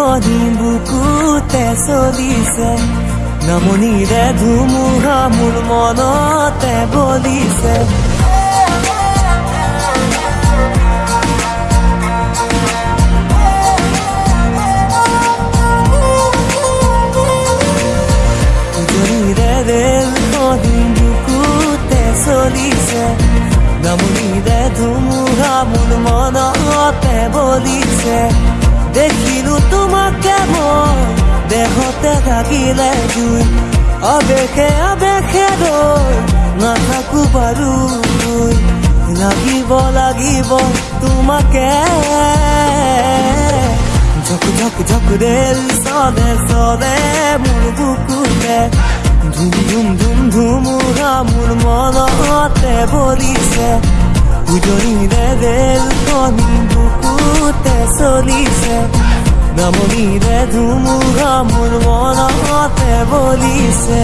ৰেলখনি বুকুতে চলিছে নামনিৰে ধুমুহা মোৰ মনতে বলিছে চলিছে ধুমুহা মোৰ মনতে বলিছে দেখিলো তোমাকে মই দেহতে থাকিলে জুই। আবেশে আবেশে ৰৈ নাথাকো বাৰু। তুই লাগিব লাগিব তোমাকে। ঝক ঝক ঝক ৰেল চলে চলে মোৰ বুকুতে। ধুম ধুম ধুম ধুমুহা মোৰ মনতে বলিছে উজনিৰে ৰেলখনি বুকুতে চলিছে। নামনিৰে ধুমুহা মোৰ মনতে বলিছে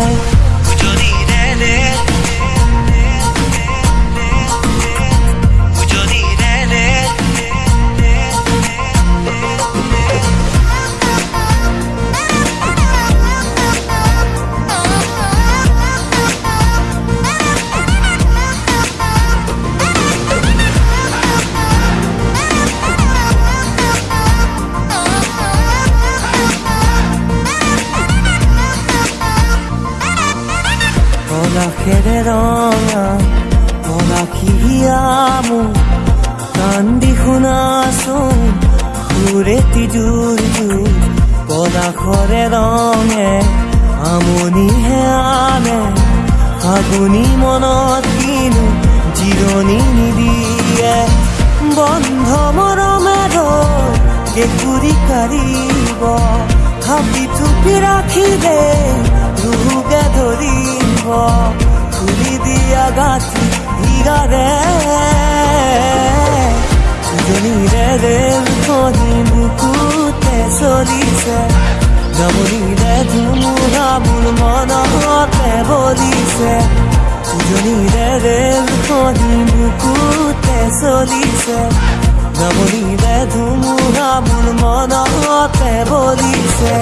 উজনিৰে ৰঙা পলাশিয়ামো কান্দি শুনাচোন সুৰেতি জোৰ জোৰ পলাশৰে ৰঙে আমনিহে আনে ফাগুনি মনত কিনো জিৰণি নিদিয়ে বন্ধ মৰমেৰে কেঁকুৰি কাঢ়িব থাপি থুপি ৰাখিলে ৰুগে ধৰিব দিয়া গাঁঠি হীৰাৰে উজনিৰে ৰেলখনি বুকুতে চলিছে নামনিৰে ধুমুহা মোৰ মনতে বলিছে উজনিৰে ৰেলখনি বুকুতে চলিছে নামনিৰে ধুমুহা মোৰ মনতে বলিছে